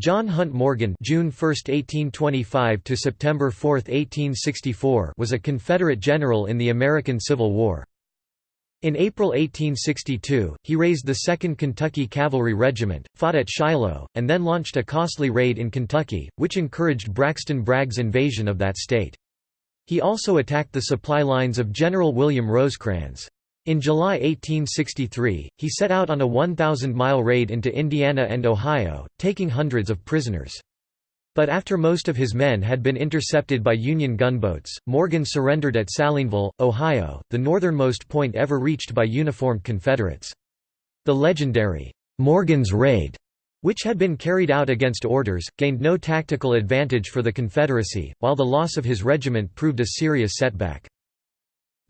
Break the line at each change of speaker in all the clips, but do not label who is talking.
John Hunt Morgan June 1, 1825 to September 4, 1864 was a Confederate general in the American Civil War. In April 1862, he raised the 2nd Kentucky Cavalry Regiment, fought at Shiloh, and then launched a costly raid in Kentucky, which encouraged Braxton Bragg's invasion of that state. He also attacked the supply lines of General William Rosecrans. In July 1863, he set out on a 1,000-mile raid into Indiana and Ohio, taking hundreds of prisoners. But after most of his men had been intercepted by Union gunboats, Morgan surrendered at Salineville, Ohio, the northernmost point ever reached by uniformed Confederates. The legendary Morgan's Raid, which had been carried out against orders, gained no tactical advantage for the Confederacy, while the loss of his regiment proved a serious setback.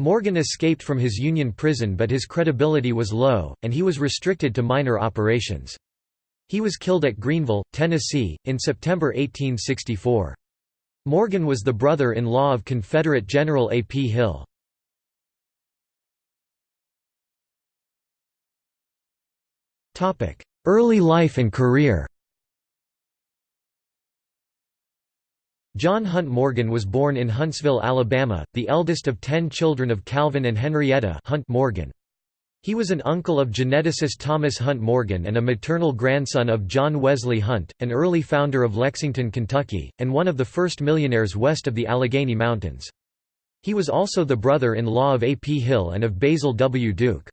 Morgan escaped from his Union prison but his credibility was low, and he was restricted to minor operations. He was killed at Greeneville, Tennessee, in September 1864. Morgan was the brother-in-law of Confederate General A. P. Hill. Early life and career John Hunt Morgan was born in Huntsville, Alabama, the eldest of ten children of Calvin and Henrietta Hunt Morgan. He was an uncle of geneticist Thomas Hunt Morgan and a maternal grandson of John Wesley Hunt, an early founder of Lexington, Kentucky, and one of the first millionaires west of the Allegheny Mountains. He was also the brother-in-law of A. P. Hill and of Basil W. Duke.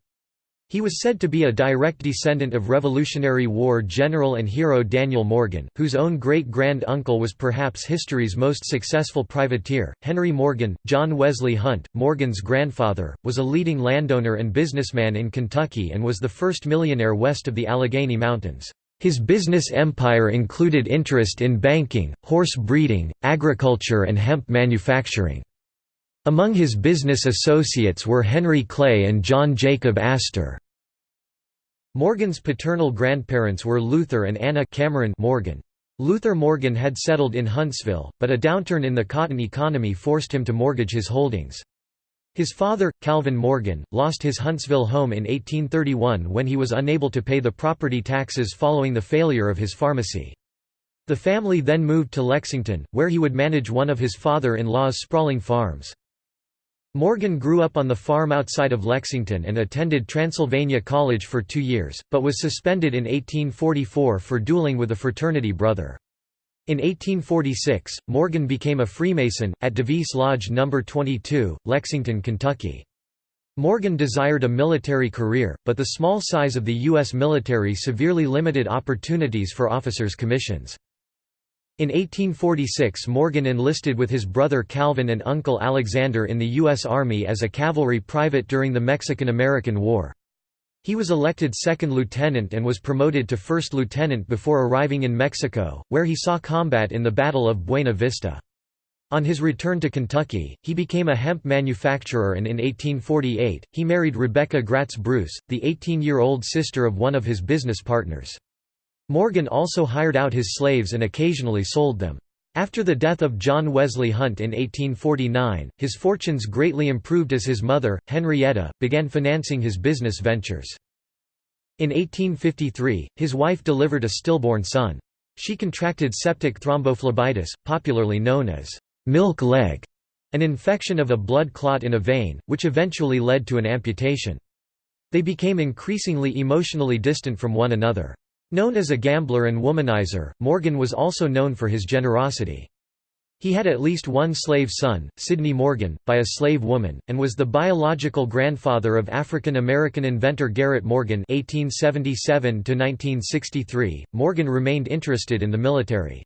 He was said to be a direct descendant of Revolutionary War general and hero Daniel Morgan, whose own great-grand-uncle was perhaps history's most successful privateer. Henry Morgan, John Wesley Hunt, Morgan's grandfather, was a leading landowner and businessman in Kentucky and was the first millionaire west of the Allegheny Mountains. His business empire included interest in banking, horse breeding, agriculture and hemp manufacturing. Among his business associates were Henry Clay and John Jacob Astor. Morgan's paternal grandparents were Luther and Anna Cameron Morgan. Luther Morgan had settled in Huntsville, but a downturn in the cotton economy forced him to mortgage his holdings. His father, Calvin Morgan, lost his Huntsville home in 1831 when he was unable to pay the property taxes following the failure of his pharmacy. The family then moved to Lexington, where he would manage one of his father-in-law's sprawling farms. Morgan grew up on the farm outside of Lexington and attended Transylvania College for two years, but was suspended in 1844 for dueling with a fraternity brother. In 1846, Morgan became a Freemason, at Daviess Lodge No. 22, Lexington, Kentucky. Morgan desired a military career, but the small size of the U.S. military severely limited opportunities for officers' commissions. In 1846 Morgan enlisted with his brother Calvin and uncle Alexander in the U.S. Army as a cavalry private during the Mexican–American War. He was elected second lieutenant and was promoted to first lieutenant before arriving in Mexico, where he saw combat in the Battle of Buena Vista. On his return to Kentucky, he became a hemp manufacturer and in 1848, he married Rebecca Gratz Bruce, the 18-year-old sister of one of his business partners. Morgan also hired out his slaves and occasionally sold them. After the death of John Wesley Hunt in 1849, his fortunes greatly improved as his mother, Henrietta, began financing his business ventures. In 1853, his wife delivered a stillborn son. She contracted septic thrombophlebitis, popularly known as milk leg, an infection of a blood clot in a vein, which eventually led to an amputation. They became increasingly emotionally distant from one another. Known as a gambler and womanizer, Morgan was also known for his generosity. He had at least one slave son, Sidney Morgan, by a slave woman, and was the biological grandfather of African-American inventor Garrett Morgan (1877–1963). Morgan remained interested in the military.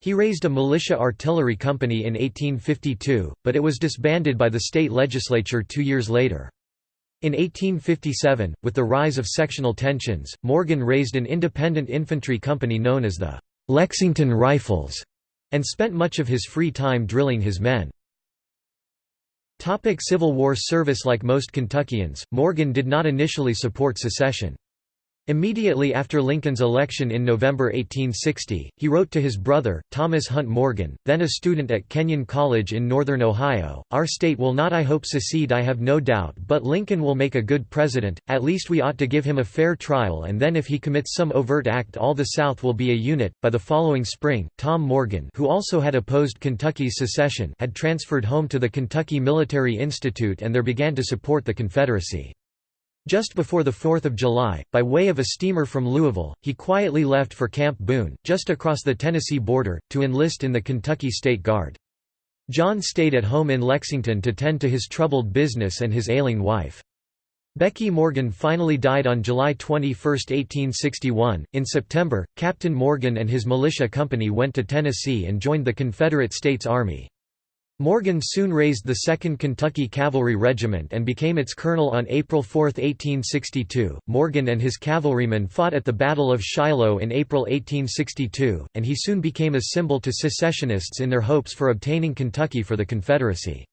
He raised a militia artillery company in 1852, but it was disbanded by the state legislature two years later. In 1857, with the rise of sectional tensions, Morgan raised an independent infantry company known as the Lexington Rifles, and spent much of his free time drilling his men. Civil War service Like most Kentuckians, Morgan did not initially support secession. Immediately after Lincoln's election in November 1860, he wrote to his brother, Thomas Hunt Morgan, then a student at Kenyon College in northern Ohio, Our state will not I hope secede I have no doubt but Lincoln will make a good president, at least we ought to give him a fair trial and then if he commits some overt act all the South will be a unit. By the following spring, Tom Morgan who also had opposed Kentucky's secession had transferred home to the Kentucky Military Institute and there began to support the Confederacy. Just before the 4th of July, by way of a steamer from Louisville, he quietly left for Camp Boone, just across the Tennessee border, to enlist in the Kentucky State Guard. John stayed at home in Lexington to tend to his troubled business and his ailing wife. Becky Morgan finally died on July 21, 1861. In September, Captain Morgan and his militia company went to Tennessee and joined the Confederate States Army. Morgan soon raised the 2nd Kentucky Cavalry Regiment and became its colonel on April 4, 1862. Morgan and his cavalrymen fought at the Battle of Shiloh in April 1862, and he soon became a symbol to secessionists in their hopes for obtaining Kentucky for the Confederacy.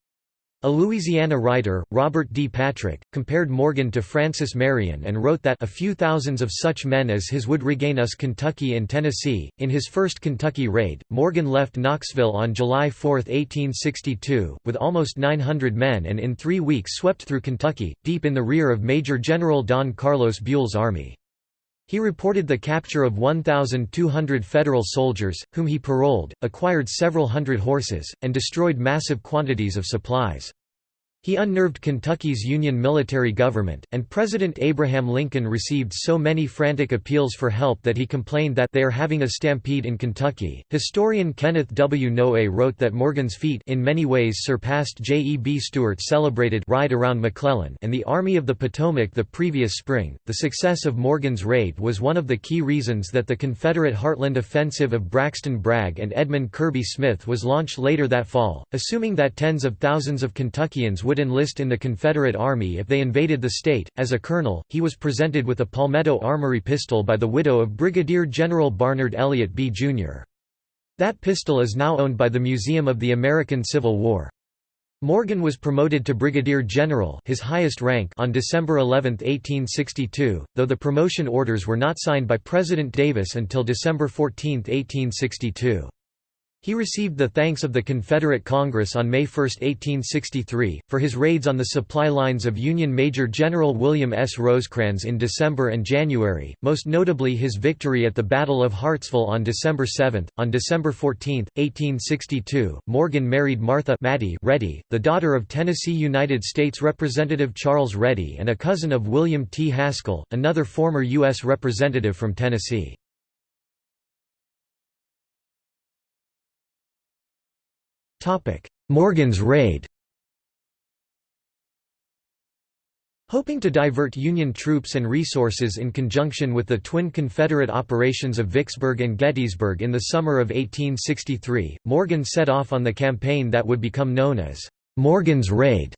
A Louisiana writer, Robert D. Patrick, compared Morgan to Francis Marion and wrote that a few thousands of such men as his would regain us Kentucky and Tennessee. In his first Kentucky raid, Morgan left Knoxville on July 4, 1862, with almost 900 men and in three weeks swept through Kentucky, deep in the rear of Major General Don Carlos Buell's army. He reported the capture of 1,200 Federal soldiers, whom he paroled, acquired several hundred horses, and destroyed massive quantities of supplies. He unnerved Kentucky's Union military government, and President Abraham Lincoln received so many frantic appeals for help that he complained that they are having a stampede in Kentucky. Historian Kenneth W. Noe wrote that Morgan's feat in many ways surpassed J. E. B. Stuart's celebrated ride around McClellan and the Army of the Potomac the previous spring. The success of Morgan's raid was one of the key reasons that the Confederate Heartland Offensive of Braxton Bragg and Edmund Kirby Smith was launched later that fall, assuming that tens of thousands of Kentuckians would enlist in the Confederate Army if they invaded the state. As a colonel, he was presented with a Palmetto armory pistol by the widow of Brigadier General Barnard Elliott Bee Jr. That pistol is now owned by the Museum of the American Civil War. Morgan was promoted to brigadier general his highest rank on December 11, 1862, though the promotion orders were not signed by President Davis until December 14, 1862. He received the thanks of the Confederate Congress on May 1, 1863, for his raids on the supply lines of Union Major General William S. Rosecrans in December and January, most notably his victory at the Battle of Hartsville on December 7. On December 14, 1862, Morgan married Martha Mattie Ready, the daughter of Tennessee United States Representative Charles Ready and a cousin of William T. Haskell, another former U.S. representative from Tennessee. Morgan's raid Hoping to divert Union troops and resources in conjunction with the twin Confederate operations of Vicksburg and Gettysburg in the summer of 1863, Morgan set off on the campaign that would become known as Morgan's Raid.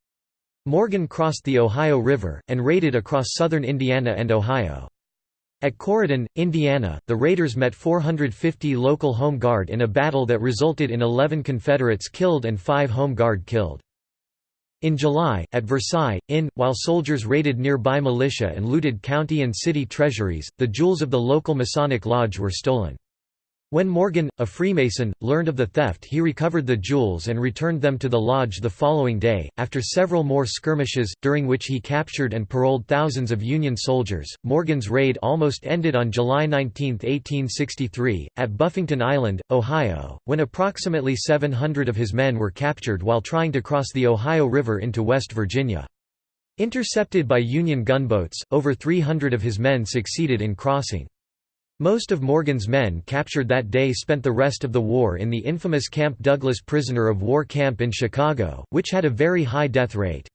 Morgan crossed the Ohio River, and raided across southern Indiana and Ohio. At Corydon, Indiana, the raiders met 450 local Home Guard in a battle that resulted in 11 Confederates killed and 5 Home Guard killed. In July, at Versailles, in, while soldiers raided nearby militia and looted county and city treasuries, the jewels of the local Masonic Lodge were stolen. When Morgan, a Freemason, learned of the theft he recovered the jewels and returned them to the lodge the following day. After several more skirmishes, during which he captured and paroled thousands of Union soldiers, Morgan's raid almost ended on July 19, 1863, at Buffington Island, Ohio, when approximately 700 of his men were captured while trying to cross the Ohio River into West Virginia. Intercepted by Union gunboats, over 300 of his men succeeded in crossing. Most of Morgan's men captured that day spent the rest of the war in the infamous Camp Douglas prisoner of war camp in Chicago, which had a very high death rate.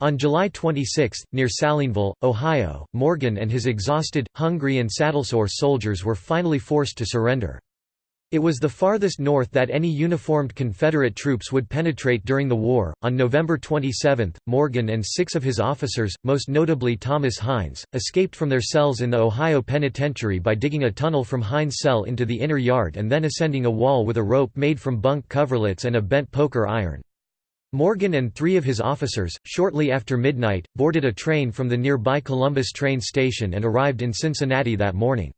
On July 26, near Salineville, Ohio, Morgan and his exhausted, hungry and sattlesore soldiers were finally forced to surrender. It was the farthest north that any uniformed Confederate troops would penetrate during the war. On November 27, Morgan and six of his officers, most notably Thomas Hines, escaped from their cells in the Ohio Penitentiary by digging a tunnel from Hines' cell into the inner yard and then ascending a wall with a rope made from bunk coverlets and a bent poker iron. Morgan and three of his officers, shortly after midnight, boarded a train from the nearby Columbus train station and arrived in Cincinnati that morning.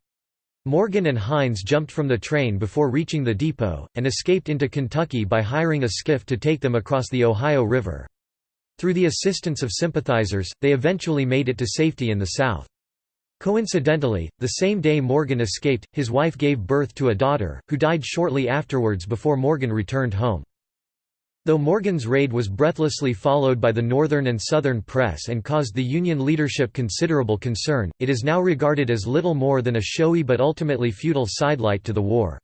Morgan and Hines jumped from the train before reaching the depot, and escaped into Kentucky by hiring a skiff to take them across the Ohio River. Through the assistance of sympathizers, they eventually made it to safety in the South. Coincidentally, the same day Morgan escaped, his wife gave birth to a daughter, who died shortly afterwards before Morgan returned home. Though Morgan's raid was breathlessly followed by the Northern and Southern press and caused the Union leadership considerable concern, it is now regarded as little more than a showy but ultimately futile sidelight to the war.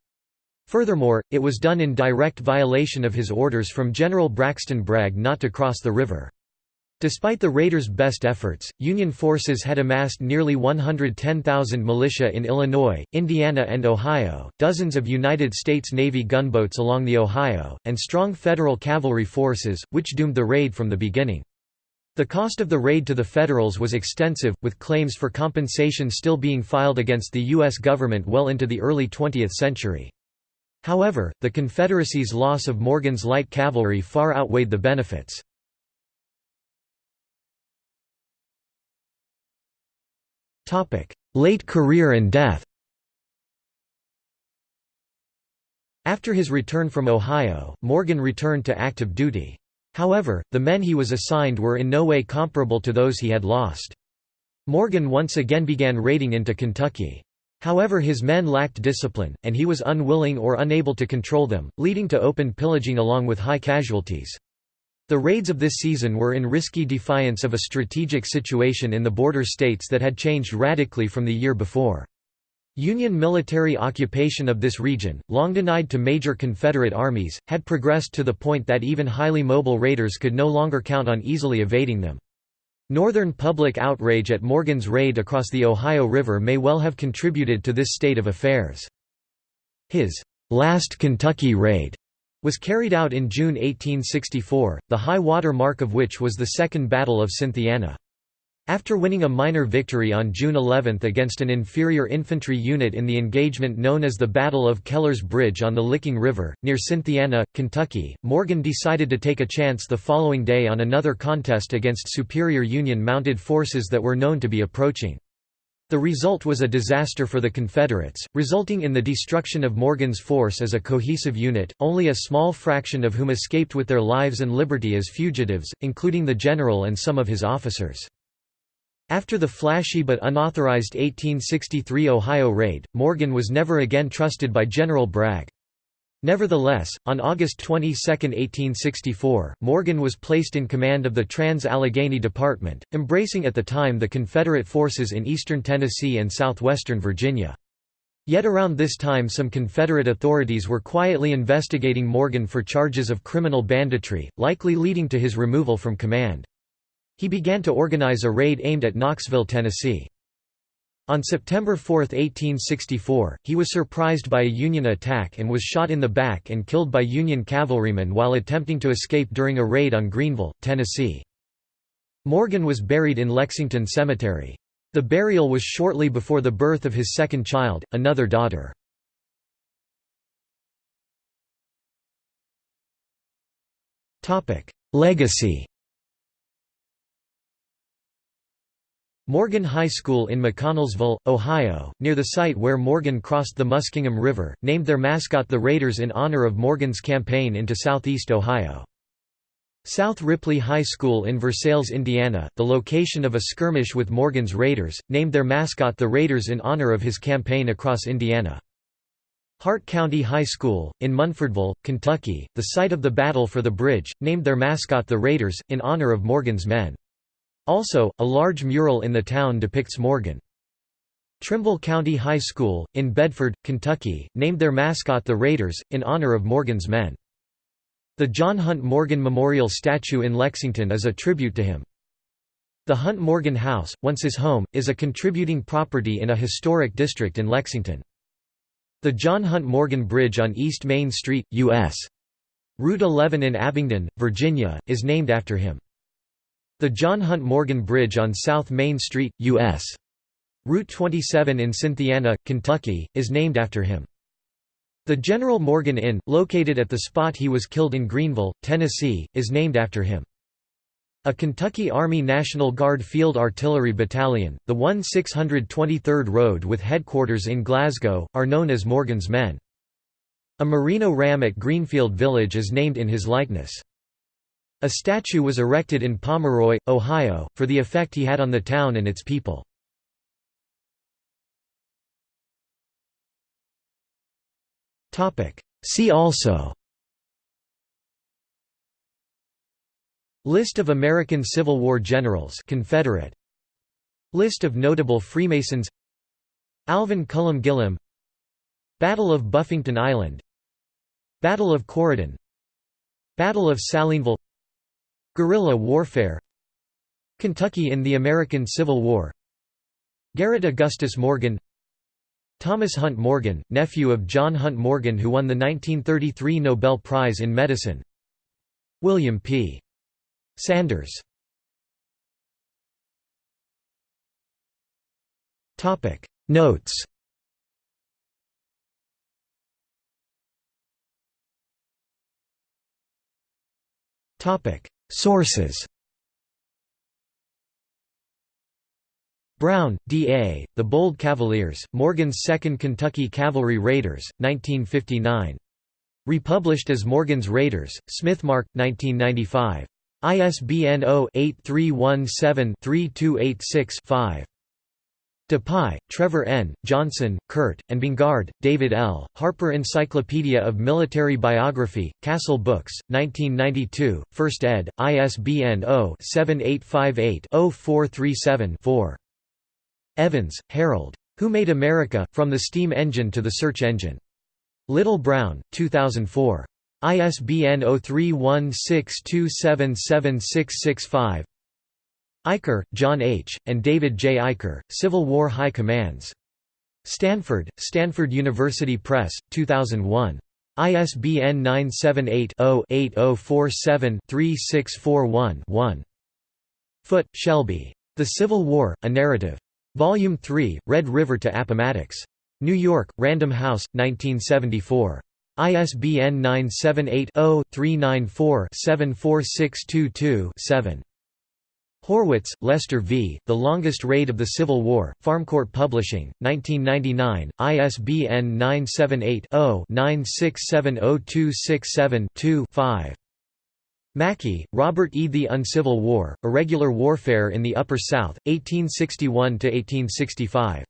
Furthermore, it was done in direct violation of his orders from General Braxton Bragg not to cross the river. Despite the raiders' best efforts, Union forces had amassed nearly 110,000 militia in Illinois, Indiana and Ohio, dozens of United States Navy gunboats along the Ohio, and strong Federal cavalry forces, which doomed the raid from the beginning. The cost of the raid to the Federals was extensive, with claims for compensation still being filed against the U.S. government well into the early 20th century. However, the Confederacy's loss of Morgan's light cavalry far outweighed the benefits. Late career and death After his return from Ohio, Morgan returned to active duty. However, the men he was assigned were in no way comparable to those he had lost. Morgan once again began raiding into Kentucky. However his men lacked discipline, and he was unwilling or unable to control them, leading to open pillaging along with high casualties. The raids of this season were in risky defiance of a strategic situation in the border states that had changed radically from the year before. Union military occupation of this region, long denied to major Confederate armies, had progressed to the point that even highly mobile raiders could no longer count on easily evading them. Northern public outrage at Morgan's raid across the Ohio River may well have contributed to this state of affairs. His last Kentucky raid was carried out in June 1864, the high water mark of which was the Second Battle of Cynthiana. After winning a minor victory on June 11 against an inferior infantry unit in the engagement known as the Battle of Keller's Bridge on the Licking River, near Cynthiana, Kentucky, Morgan decided to take a chance the following day on another contest against superior Union mounted forces that were known to be approaching. The result was a disaster for the Confederates, resulting in the destruction of Morgan's force as a cohesive unit, only a small fraction of whom escaped with their lives and liberty as fugitives, including the general and some of his officers. After the flashy but unauthorized 1863 Ohio raid, Morgan was never again trusted by General Bragg. Nevertheless, on August 22, 1864, Morgan was placed in command of the Trans-Allegheny Department, embracing at the time the Confederate forces in eastern Tennessee and southwestern Virginia. Yet around this time some Confederate authorities were quietly investigating Morgan for charges of criminal banditry, likely leading to his removal from command. He began to organize a raid aimed at Knoxville, Tennessee. On September 4, 1864, he was surprised by a Union attack and was shot in the back and killed by Union cavalrymen while attempting to escape during a raid on Greeneville, Tennessee. Morgan was buried in Lexington Cemetery. The burial was shortly before the birth of his second child, another daughter. Legacy Morgan High School in McConnelsville, Ohio, near the site where Morgan crossed the Muskingum River, named their mascot the Raiders in honor of Morgan's campaign into southeast Ohio. South Ripley High School in Versailles, Indiana, the location of a skirmish with Morgan's Raiders, named their mascot the Raiders in honor of his campaign across Indiana. Hart County High School, in Munfordville, Kentucky, the site of the Battle for the Bridge, named their mascot the Raiders, in honor of Morgan's men. Also, a large mural in the town depicts Morgan. Trimble County High School, in Bedford, Kentucky, named their mascot the Raiders, in honor of Morgan's men. The John Hunt Morgan Memorial Statue in Lexington is a tribute to him. The Hunt Morgan House, once his home, is a contributing property in a historic district in Lexington. The John Hunt Morgan Bridge on East Main Street, U.S. Route 11 in Abingdon, Virginia, is named after him. The John Hunt Morgan Bridge on South Main Street, U.S. Route 27 in Cynthiana, Kentucky, is named after him. The General Morgan Inn, located at the spot he was killed in Greeneville, Tennessee, is named after him. A Kentucky Army National Guard Field Artillery Battalion, the 1-623rd Road with headquarters in Glasgow, are known as Morgan's Men. A Merino ram at Greenfield Village is named in his likeness. A statue was erected in Pomeroy, Ohio, for the effect he had on the town and its people. See also List of American Civil War generals Confederate. List of notable Freemasons. Alvin Cullum Gillem Battle of Buffington Island. Battle of Corydon. Battle of Salineville Guerrilla warfare. Kentucky in the American Civil War. Garrett Augustus Morgan. Thomas Hunt Morgan, nephew of John Hunt Morgan who won the 1933 Nobel Prize in Medicine. William P. Sanders. Notes Sources Brown, D. A., The Bold Cavaliers, Morgan's 2nd Kentucky Cavalry Raiders, 1959. Republished as Morgan's Raiders, Smithmark, 1995. ISBN 0-8317-3286-5. Dupuy, Trevor N., Johnson, Curt, and Bongard, David L., Harper Encyclopedia of Military Biography, Castle Books, 1992, 1st ed., ISBN 0-7858-0437-4. Evans, Harold. Who Made America, From the Steam Engine to the Search Engine. Little Brown, 2004. ISBN 0316277665. Eicher, John H., and David J. Eicher, Civil War High Commands. Stanford, Stanford University Press, 2001. ISBN 978-0-8047-3641-1. Foote, Shelby. The Civil War, A Narrative. Volume 3, Red River to Appomattox. New York, Random House, 1974. ISBN 978-0-394-74622-7. Horwitz, Lester V., The Longest Raid of the Civil War, Farmcourt Publishing, 1999, ISBN 978-0-9670267-2-5. Mackey, Robert E. The Uncivil War, Irregular Warfare in the Upper South, 1861–1865.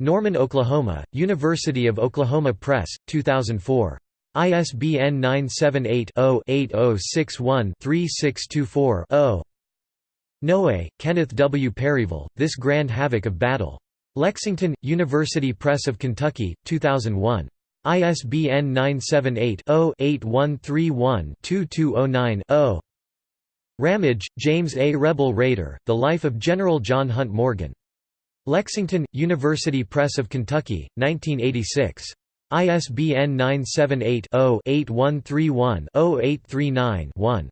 Norman, Oklahoma, University of Oklahoma Press, 2004. ISBN 978-0-8061-3624-0. Noe, Kenneth W. Perryville, This Grand Havoc of Battle. Lexington, University Press of Kentucky, 2001. ISBN 978-0-8131-2209-0. Ramage, James A. Rebel Raider, The Life of General John Hunt Morgan. Lexington, University Press of Kentucky, 1986. ISBN 978-0-8131-0839-1.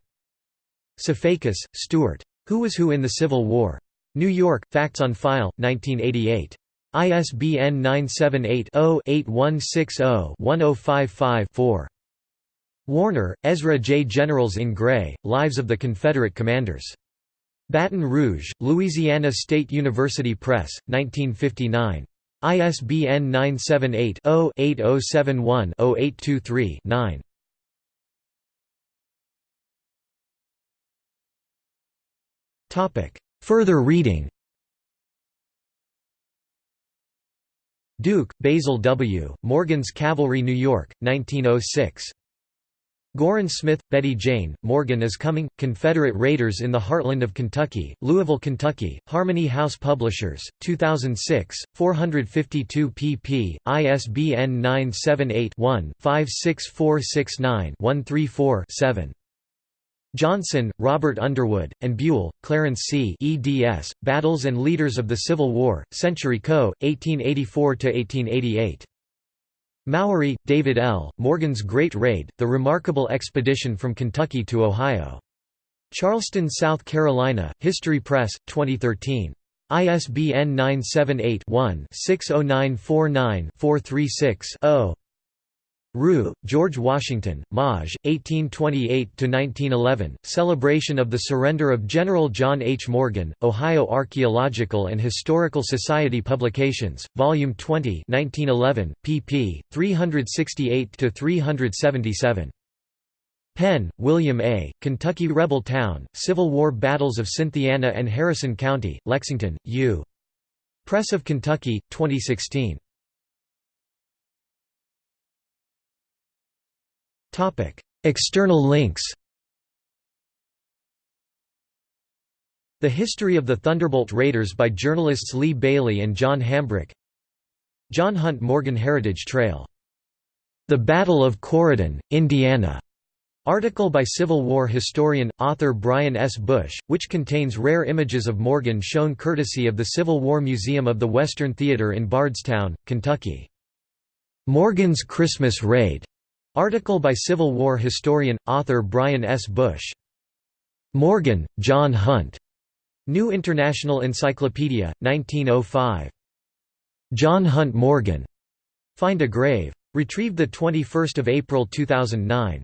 Sifakis, Stewart. Who Was Who in the Civil War? New York, Facts on File, 1988. ISBN 978-0-8160-1055-4. Warner, Ezra J. Generals in Gray, Lives of the Confederate Commanders. Baton Rouge, Louisiana State University Press, 1959. ISBN 978 0 8071 0823 9. Further reading Duke, Basil W., Morgan's Cavalry New York, 1906. Gorin Smith, Betty Jane, Morgan is Coming, Confederate Raiders in the Heartland of Kentucky, Louisville, Kentucky, Harmony House Publishers, 2006, 452 pp. ISBN 978 one 56469 134 7 Johnson, Robert Underwood, and Buell, Clarence C. eds. Battles and Leaders of the Civil War, Century Co., 1884–1888. Mowery, David L., Morgan's Great Raid, The Remarkable Expedition from Kentucky to Ohio. Charleston, South Carolina, History Press, 2013. ISBN 978 one 60949 436 0 Rue, George Washington, Maj. 1828–1911, Celebration of the Surrender of General John H. Morgan, Ohio Archaeological and Historical Society Publications, Volume 20 1911, pp. 368–377. Penn, William A., Kentucky Rebel Town, Civil War Battles of Cynthiana and Harrison County, Lexington, U. Press of Kentucky, 2016. External links The History of the Thunderbolt Raiders by journalists Lee Bailey and John Hambrick John Hunt Morgan Heritage Trail. The Battle of Corydon, Indiana. Article by Civil War historian, author Brian S. Bush, which contains rare images of Morgan shown courtesy of the Civil War Museum of the Western Theater in Bardstown, Kentucky. Morgan's Christmas Raid. Article by Civil War historian, author Brian S. Bush. Morgan, John Hunt. New International Encyclopedia, 1905. John Hunt Morgan. Find a Grave. Retrieved 21 April 2009.